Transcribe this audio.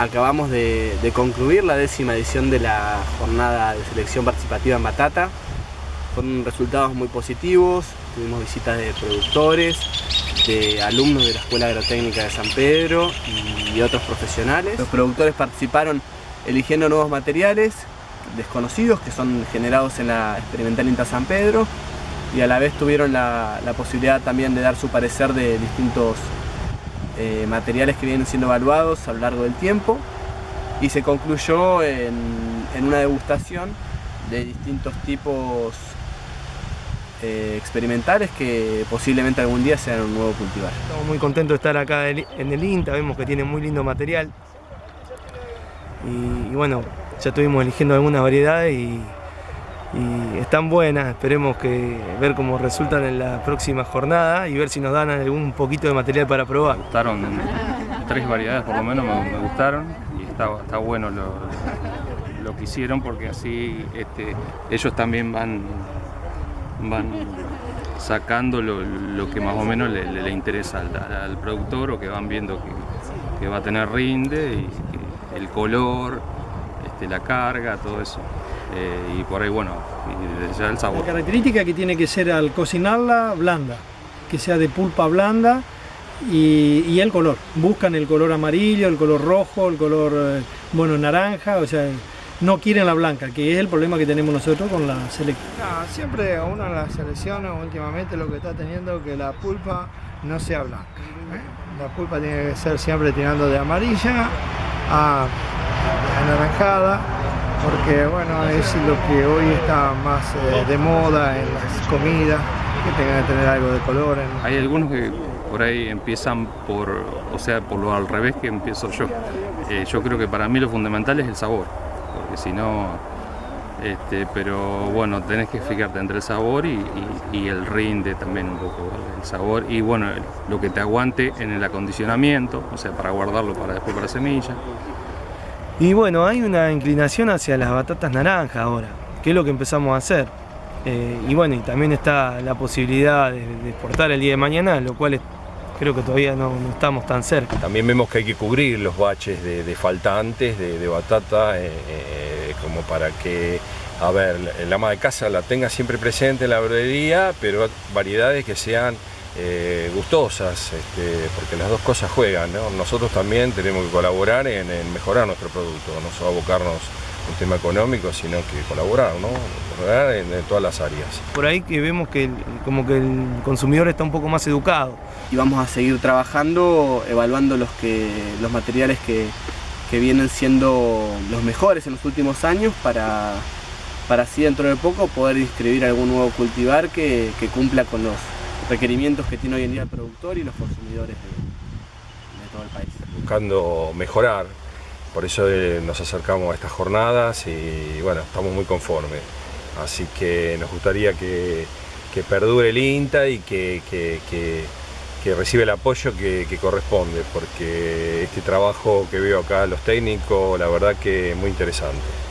acabamos de, concluir la décima edición de la jornada de selección participativa en Batata. Fueron resultados muy positivos, tuvimos visitas de productores, de alumnos de la Escuela Agrotécnica de San Pedro y otros profesionales. Los productores participaron eligiendo nuevos materiales desconocidos que son generados en la experimental INTA San Pedro y a la vez tuvieron la, posibilidad también de dar su parecer de distintos eh, materiales que vienen siendo evaluados a lo largo del tiempo y se concluyó en, una degustación de distintos tipos eh, experimentales que posiblemente algún día sean un nuevo cultivar. Estamos muy contentos de estar acá en el INTA, vemos que tiene muy lindo material y bueno, ya estuvimos eligiendo algunas variedades y, están buenas, esperemos que ver cómo resultan en la próxima jornada y ver si nos dan algún poquito de material para probar. Me gustaron tres variedades por lo menos, me, gustaron y está, bueno lo, que hicieron porque así este, ellos también van, van sacando lo, que más o menos le, interesa al, productor o que van viendo que, va a tener rinde y el color, este, la carga, todo eso. Eh, y por ahí, bueno, ya el sabor. La característica que tiene que ser al cocinarla blanda, que sea de pulpa blanda y, el color. Buscan el color amarillo, el color rojo, el color, eh, bueno, naranja, o sea, no quieren la blanca, que es el problema que tenemos nosotros con la selección. siempre uno en las selecciones últimamente lo que está teniendo que la pulpa no sea blanca. ¿eh? La pulpa tiene que ser siempre tirando de amarilla a anaranjada, porque bueno, es lo que hoy está más eh, de moda en las comidas, que tengan que tener algo de color. Hay algunos que por ahí empiezan por, o sea, por lo al revés que empiezo yo. Eh, yo creo que para mí lo fundamental es el sabor, porque si no, este, pero bueno, tenés que fijarte entre el sabor y, el rinde también un poco, el sabor y bueno, lo que te aguante en el acondicionamiento, o sea, para guardarlo para después para semilla. Y bueno, hay una inclinación hacia las batatas naranjas ahora, que es lo que empezamos a hacer. Eh, y bueno, y también está la posibilidad de, exportar el día de mañana, lo cual creo que todavía no, estamos tan cerca. También vemos que hay que cubrir los baches de, faltantes de, batata, eh, eh, como para que, a ver, el ama de casa la tenga siempre presente en la verdería, pero variedades que sean eh, gustosas, este, porque las dos cosas juegan. Nosotros también tenemos que colaborar en, mejorar nuestro producto, no solo abocarnos un tema económico, sino que colaborar, ¿no? en, todas las áreas. Por ahí que vemos que como que el consumidor está un poco más educado. Y vamos a seguir trabajando, evaluando los, que, los materiales que, vienen siendo los mejores en los últimos años para, para así dentro de poco poder inscribir algún nuevo cultivar que cumpla con los requerimientos que tiene hoy en día el productor y los consumidores de, todo el país. Buscando mejorar, por eso eh, nos acercamos a estas jornadas y bueno, estamos muy conformes. Así que nos gustaría que, perdure el INTA y que, que, reciba el apoyo que, corresponde, porque este trabajo que veo acá los técnicos, la verdad que es muy interesante.